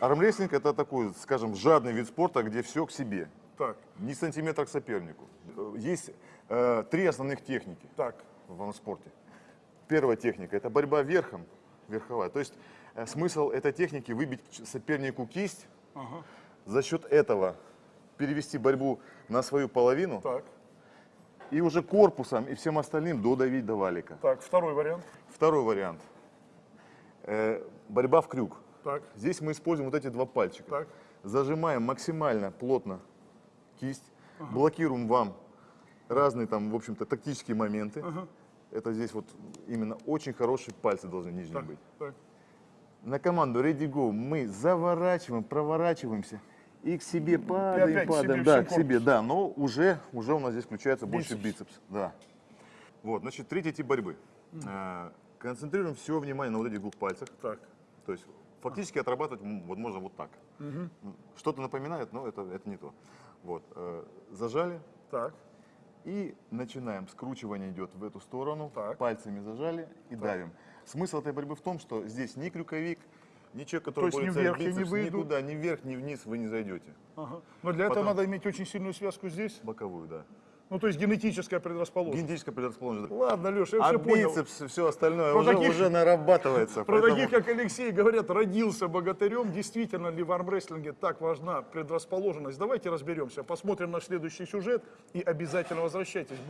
Армрестлинг это такой, скажем, жадный вид спорта, где все к себе. Так, Ни сантиметра к сопернику. Есть э, три основных техники так, в спорте. Первая техника – это борьба верхом, верховая. То есть э, смысл этой техники – выбить сопернику кисть, ага, за счет этого перевести борьбу на свою половину так, и уже корпусом и всем остальным додавить до валика. так. Второй вариант. Второй вариант. Э, борьба в крюк. Так, Здесь мы используем вот эти два пальчика. так, Зажимаем максимально плотно кисть, блокируем вам разные там, в общем-то, тактические моменты. Это здесь вот именно очень хорошие пальцы должны нижние так, быть. так. На команду Ready Go мы заворачиваем, проворачиваемся и к себе падаем, опять к себе падаем, да, к себе, да, но уже, уже у нас здесь включается больше Бицепс. да. Вот, значит, третий тип борьбы. Э, Концентрируем все внимание на вот этих двух пальцах. Так, То есть фактически отрабатывать вот можно вот так. М, Что-то напоминает, но это, это не то. Вот, э, зажали так, и начинаем. Скручивание идет в эту сторону, Так. пальцами зажали и давим. Смысл этой борьбы в том, что здесь ни крюковик, ни человек, который есть ни вверх я не бицепс, выйду? никуда, ни вверх, ни вниз вы не зайдете. ага. Но для этого Потом- надо иметь очень сильную связку здесь. Боковую, да. Ну, то есть генетическая предрасположенность. Генетическая предрасположенность. Ладно, Леша, я А все понял. бицепс, все остальное Про уже, таких- уже нарабатывается. Про поэтому- таких, как Алексей, говорят, родился богатырем. Действительно ли в армрестлинге так важна предрасположенность? Давайте разберемся. Посмотрим наш следующий сюжет и обязательно возвращайтесь.